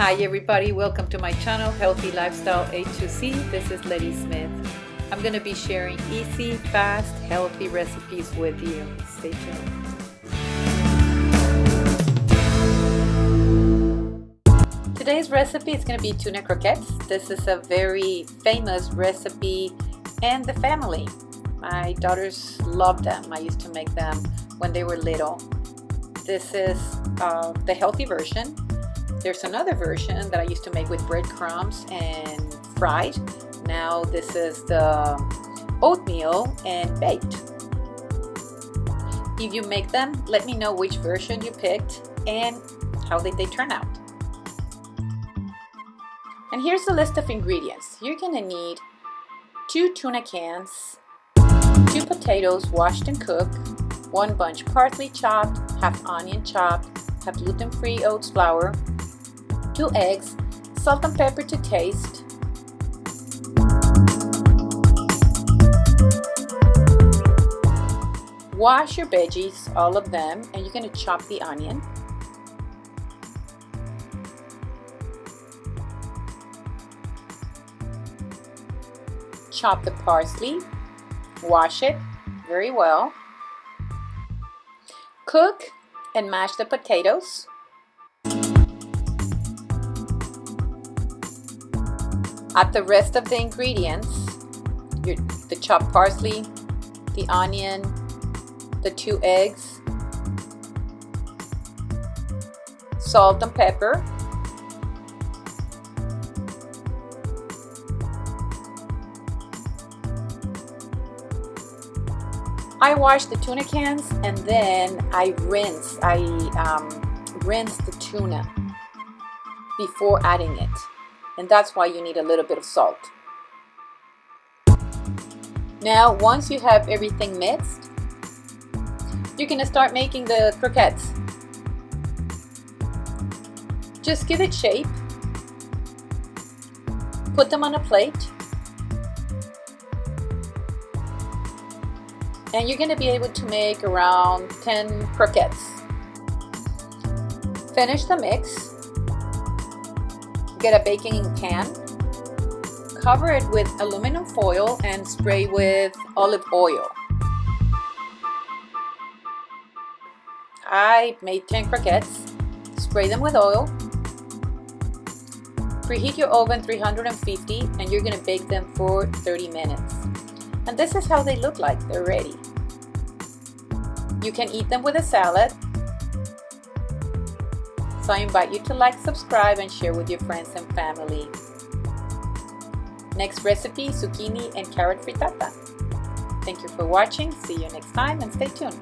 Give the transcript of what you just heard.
Hi everybody, welcome to my channel Healthy Lifestyle A2C. This is Letty Smith. I'm going to be sharing easy, fast, healthy recipes with you. Stay tuned. Today's recipe is going to be tuna croquettes. This is a very famous recipe and the family. My daughters love them. I used to make them when they were little. This is uh, the healthy version. There's another version that I used to make with breadcrumbs and fried. Now this is the oatmeal and baked. If you make them, let me know which version you picked and how did they turn out. And here's the list of ingredients. You're gonna need two tuna cans, two potatoes washed and cooked, one bunch parsley chopped, half onion chopped, half gluten-free oats flour, two eggs, salt and pepper to taste, Wash your veggies, all of them, and you're going to chop the onion. chop the parsley, wash it very well, cook and mash the potatoes. Add the rest of the ingredients, your, the chopped parsley, the onion, the two eggs, salt and pepper, I wash the tuna cans and then I rinse. I um, rinse the tuna before adding it. And that's why you need a little bit of salt. Now, once you have everything mixed, you're gonna start making the croquettes. Just give it shape. Put them on a plate and you're going to be able to make around 10 croquettes. Finish the mix. Get a baking pan. Cover it with aluminum foil and spray with olive oil. I made 10 croquettes. Spray them with oil. Preheat your oven 350 and you're going to bake them for 30 minutes. And this is how they look like. They're ready. You can eat them with a salad. So I invite you to like, subscribe, and share with your friends and family. Next recipe, zucchini and carrot frittata. Thank you for watching. See you next time and stay tuned.